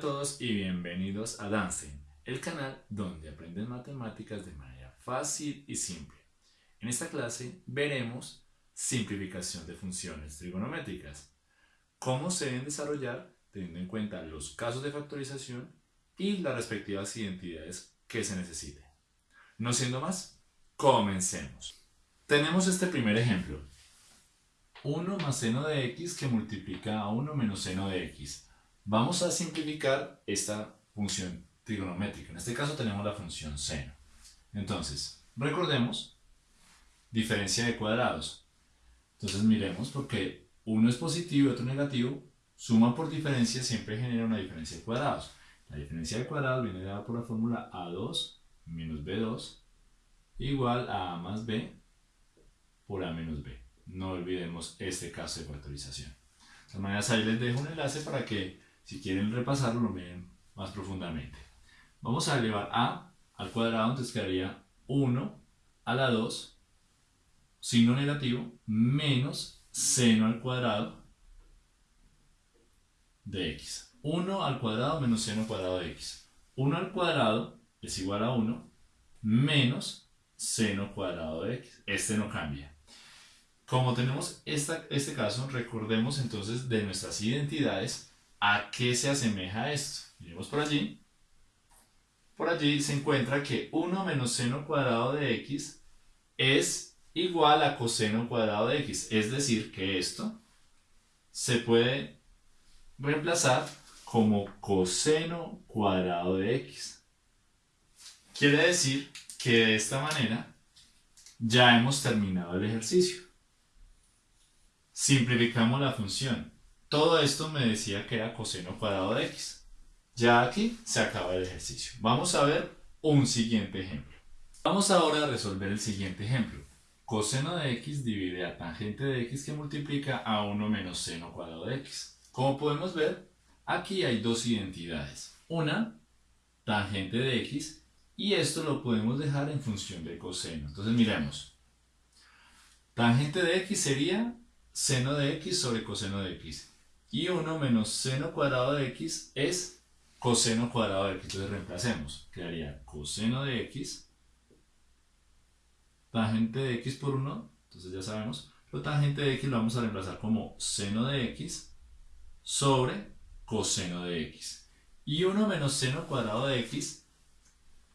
todos y bienvenidos a Danstein, el canal donde aprendes matemáticas de manera fácil y simple. En esta clase veremos simplificación de funciones trigonométricas, cómo se deben desarrollar teniendo en cuenta los casos de factorización y las respectivas identidades que se necesiten. No siendo más, comencemos. Tenemos este primer ejemplo. 1 más seno de x que multiplica a 1 menos seno de x. Vamos a simplificar esta función trigonométrica. En este caso tenemos la función seno. Entonces, recordemos, diferencia de cuadrados. Entonces miremos, porque uno es positivo y otro negativo, suma por diferencia siempre genera una diferencia de cuadrados. La diferencia de cuadrados viene dada por la fórmula A2 menos B2 igual a A más B por A menos B. No olvidemos este caso de factorización. De todas maneras, ahí les dejo un enlace para que si quieren repasarlo, lo ven más profundamente. Vamos a elevar a al cuadrado, entonces quedaría 1 a la 2, signo negativo, menos seno al cuadrado de x. 1 al cuadrado menos seno al cuadrado de x. 1 al cuadrado es igual a 1 menos seno cuadrado de x. Este no cambia. Como tenemos esta, este caso, recordemos entonces de nuestras identidades ¿A qué se asemeja esto? Miremos por allí. Por allí se encuentra que 1 menos seno cuadrado de x es igual a coseno cuadrado de x. Es decir, que esto se puede reemplazar como coseno cuadrado de x. Quiere decir que de esta manera ya hemos terminado el ejercicio. Simplificamos la función todo esto me decía que era coseno cuadrado de x. Ya aquí se acaba el ejercicio. Vamos a ver un siguiente ejemplo. Vamos ahora a resolver el siguiente ejemplo. Coseno de x divide a tangente de x que multiplica a 1 menos seno cuadrado de x. Como podemos ver, aquí hay dos identidades. Una, tangente de x, y esto lo podemos dejar en función del coseno. Entonces miremos. Tangente de x sería seno de x sobre coseno de x y 1 menos seno cuadrado de x es coseno cuadrado de x. Entonces reemplacemos. Quedaría coseno de x, tangente de x por 1, entonces ya sabemos, lo tangente de x lo vamos a reemplazar como seno de x sobre coseno de x. Y 1 menos seno cuadrado de x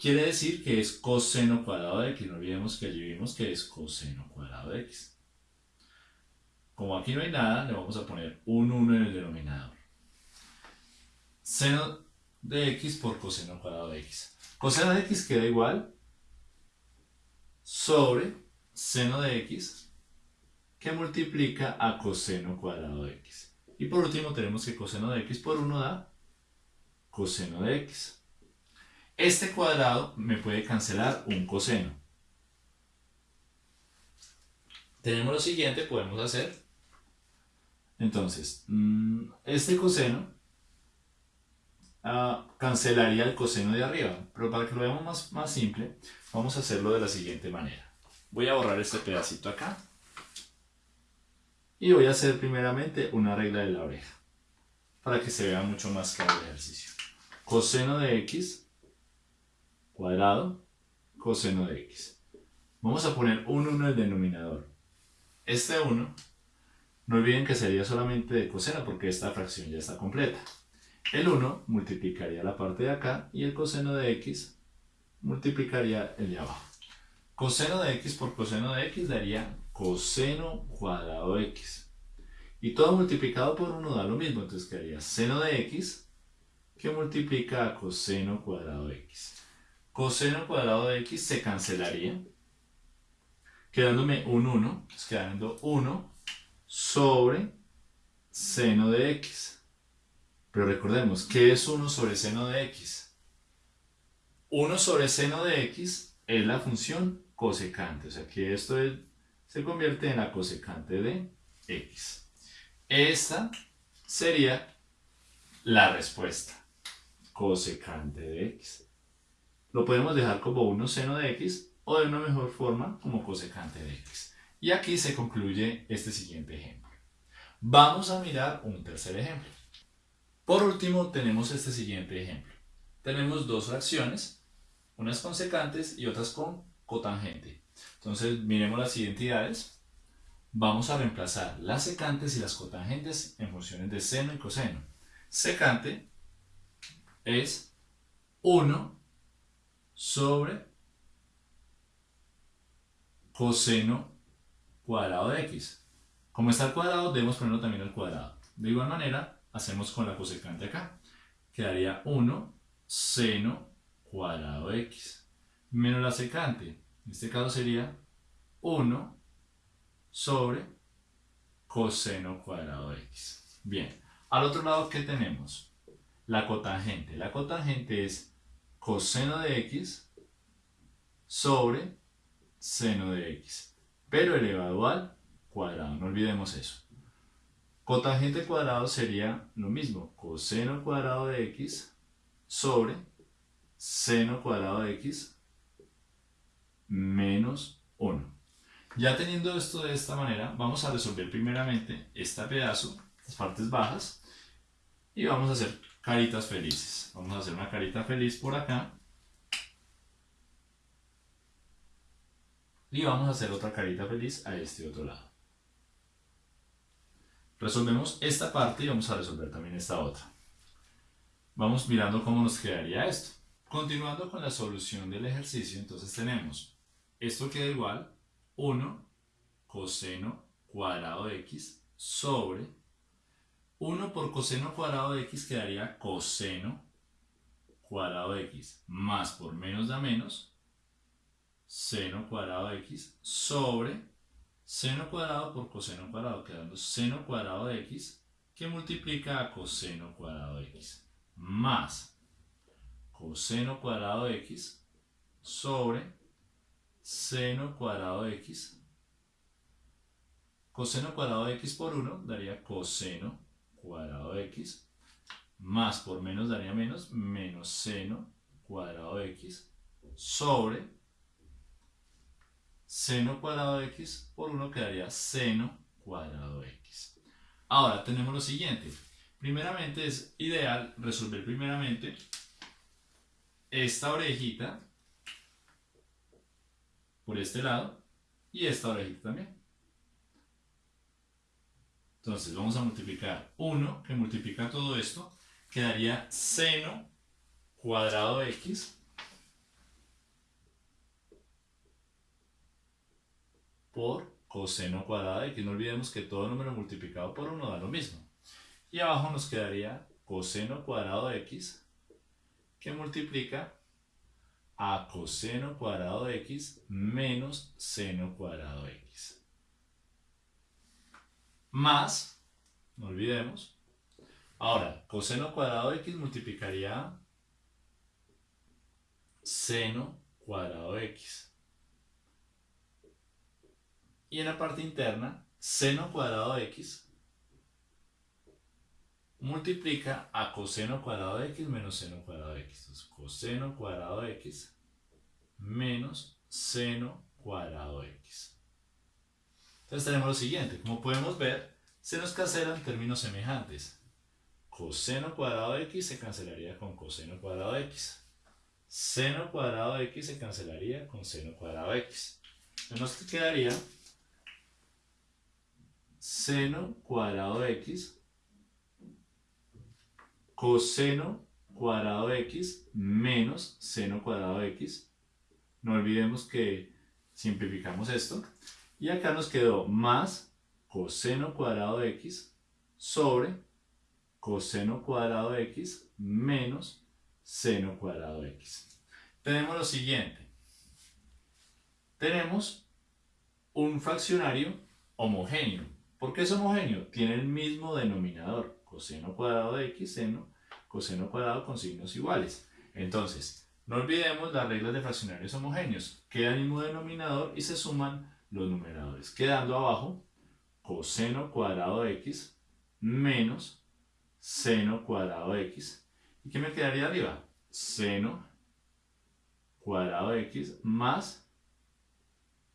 quiere decir que es coseno cuadrado de x. No olvidemos que allí vimos que es coseno cuadrado de x. Como aquí no hay nada, le vamos a poner un 1 en el denominador. Seno de x por coseno cuadrado de x. Coseno de x queda igual sobre seno de x que multiplica a coseno cuadrado de x. Y por último tenemos que coseno de x por 1 da coseno de x. Este cuadrado me puede cancelar un coseno. Tenemos lo siguiente, podemos hacer entonces, mm, este coseno ah, cancelaría el coseno de arriba, pero para que lo veamos más, más simple, vamos a hacerlo de la siguiente manera. Voy a borrar este pedacito acá y voy a hacer primeramente una regla de la oreja para que se vea mucho más claro el ejercicio. Coseno de x cuadrado coseno de x. Vamos a poner un 1 en el denominador. Este 1 no olviden que sería solamente de coseno porque esta fracción ya está completa. El 1 multiplicaría la parte de acá y el coseno de x multiplicaría el de abajo. Coseno de x por coseno de x daría coseno cuadrado de x. Y todo multiplicado por 1 da lo mismo, entonces quedaría seno de x que multiplica a coseno cuadrado de x. Coseno cuadrado de x se cancelaría, quedándome un 1, quedando 1 sobre seno de x. Pero recordemos, ¿qué es 1 sobre seno de x? 1 sobre seno de x es la función cosecante, o sea que esto se convierte en la cosecante de x. Esta sería la respuesta, cosecante de x. Lo podemos dejar como 1 seno de x o de una mejor forma como cosecante de x. Y aquí se concluye este siguiente ejemplo. Vamos a mirar un tercer ejemplo. Por último, tenemos este siguiente ejemplo. Tenemos dos fracciones, unas con secantes y otras con cotangente. Entonces, miremos las identidades. Vamos a reemplazar las secantes y las cotangentes en funciones de seno y coseno. Secante es 1 sobre coseno cuadrado de x. Como está al cuadrado, debemos ponerlo también al cuadrado. De igual manera, hacemos con la cosecante acá. Quedaría 1 seno cuadrado de x. Menos la secante. En este caso sería 1 sobre coseno cuadrado de x. Bien. Al otro lado, ¿qué tenemos? La cotangente. La cotangente es coseno de x sobre seno de x, pero elevado al cuadrado, no olvidemos eso. Cotangente cuadrado sería lo mismo, coseno cuadrado de x sobre seno cuadrado de x menos 1. Ya teniendo esto de esta manera, vamos a resolver primeramente este pedazo, las partes bajas, y vamos a hacer caritas felices. Vamos a hacer una carita feliz por acá Y vamos a hacer otra carita feliz a este otro lado. Resolvemos esta parte y vamos a resolver también esta otra. Vamos mirando cómo nos quedaría esto. Continuando con la solución del ejercicio, entonces tenemos, esto queda igual, 1 coseno cuadrado de x sobre 1 por coseno cuadrado de x quedaría coseno cuadrado de x más por menos da menos seno cuadrado de x sobre seno cuadrado por coseno cuadrado, quedando seno cuadrado de x que multiplica a coseno cuadrado de x más coseno cuadrado de x sobre seno cuadrado de x. Coseno cuadrado de x por 1 daría coseno cuadrado de x más por menos daría menos, menos seno cuadrado de x sobre seno cuadrado de x por 1 quedaría seno cuadrado de x. Ahora tenemos lo siguiente. Primeramente es ideal resolver primeramente esta orejita por este lado y esta orejita también. Entonces vamos a multiplicar 1 que multiplica todo esto, quedaría seno cuadrado x por coseno cuadrado de x. No olvidemos que todo número multiplicado por 1 da lo mismo. Y abajo nos quedaría coseno cuadrado de x que multiplica a coseno cuadrado de x menos seno cuadrado de x. Más, no olvidemos, ahora coseno cuadrado de x multiplicaría seno cuadrado de x y en la parte interna, seno cuadrado de x multiplica a coseno cuadrado de x menos seno cuadrado de x. Entonces, coseno cuadrado de x menos seno cuadrado de x. Entonces tenemos lo siguiente, como podemos ver, se nos cancelan términos semejantes. Coseno cuadrado de x se cancelaría con coseno cuadrado de x. Seno cuadrado de x se cancelaría con seno cuadrado de x. Nos quedaría seno cuadrado de x coseno cuadrado de x menos seno cuadrado de x. No olvidemos que simplificamos esto. Y acá nos quedó más coseno cuadrado de x sobre coseno cuadrado de x menos seno cuadrado de x. Tenemos lo siguiente. Tenemos un fraccionario homogéneo. ¿Por qué es homogéneo? Tiene el mismo denominador, coseno cuadrado de x seno, coseno cuadrado con signos iguales. Entonces, no olvidemos las reglas de fraccionarios homogéneos. Queda el mismo denominador y se suman los numeradores, quedando abajo coseno cuadrado de x menos seno cuadrado de x. ¿Y qué me quedaría arriba? Seno cuadrado de x más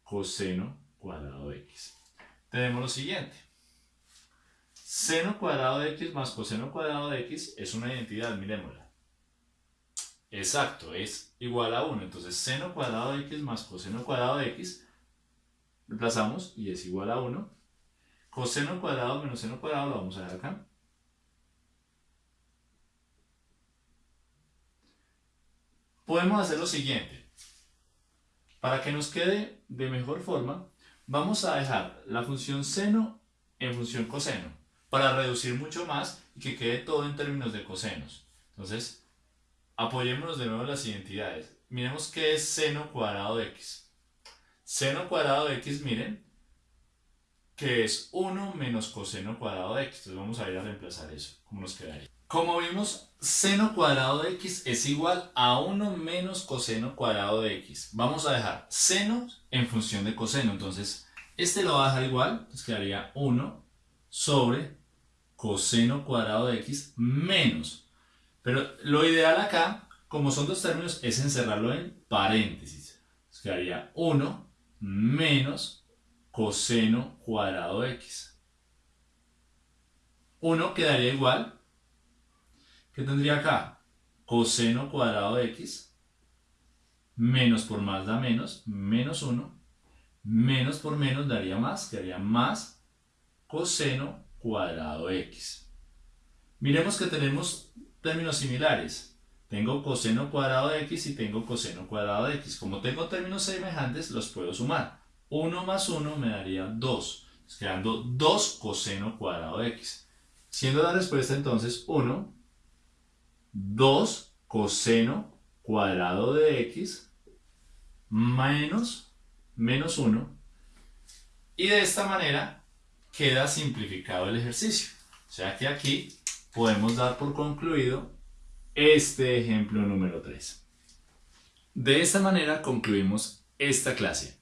coseno cuadrado de x tenemos lo siguiente. Seno cuadrado de x más coseno cuadrado de x es una identidad, miremosla. Exacto, es igual a 1. Entonces, seno cuadrado de x más coseno cuadrado de x, reemplazamos y es igual a 1. Coseno cuadrado menos seno cuadrado lo vamos a dejar acá. Podemos hacer lo siguiente. Para que nos quede de mejor forma, vamos a dejar la función seno en función coseno para reducir mucho más y que quede todo en términos de cosenos. Entonces, apoyémonos de nuevo en las identidades. Miremos qué es seno cuadrado de x. Seno cuadrado de x, miren, que es 1 menos coseno cuadrado de x. Entonces vamos a ir a reemplazar eso. ¿Cómo nos quedaría? Como vimos, seno cuadrado de x es igual a 1 menos coseno cuadrado de x. Vamos a dejar seno en función de coseno. Entonces, este lo va a dejar igual. Nos quedaría 1 sobre coseno cuadrado de x menos. Pero lo ideal acá, como son dos términos, es encerrarlo en paréntesis. Nos quedaría 1 menos coseno cuadrado de x. 1 quedaría igual ¿Qué tendría acá? Coseno cuadrado de x, menos por más da menos, menos 1, menos por menos daría más, que haría más coseno cuadrado de x. Miremos que tenemos términos similares. Tengo coseno cuadrado de x y tengo coseno cuadrado de x. Como tengo términos semejantes, los puedo sumar. 1 más 1 me daría 2, quedando 2 coseno cuadrado de x. Siendo la respuesta entonces 1 2 coseno cuadrado de x menos menos 1 y de esta manera queda simplificado el ejercicio. O sea que aquí podemos dar por concluido este ejemplo número 3. De esta manera concluimos esta clase.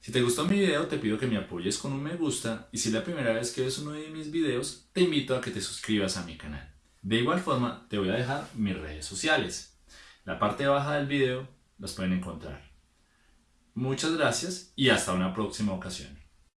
Si te gustó mi video te pido que me apoyes con un me gusta y si es la primera vez que ves uno de mis videos te invito a que te suscribas a mi canal. De igual forma, te voy a dejar mis redes sociales. La parte baja del video las pueden encontrar. Muchas gracias y hasta una próxima ocasión.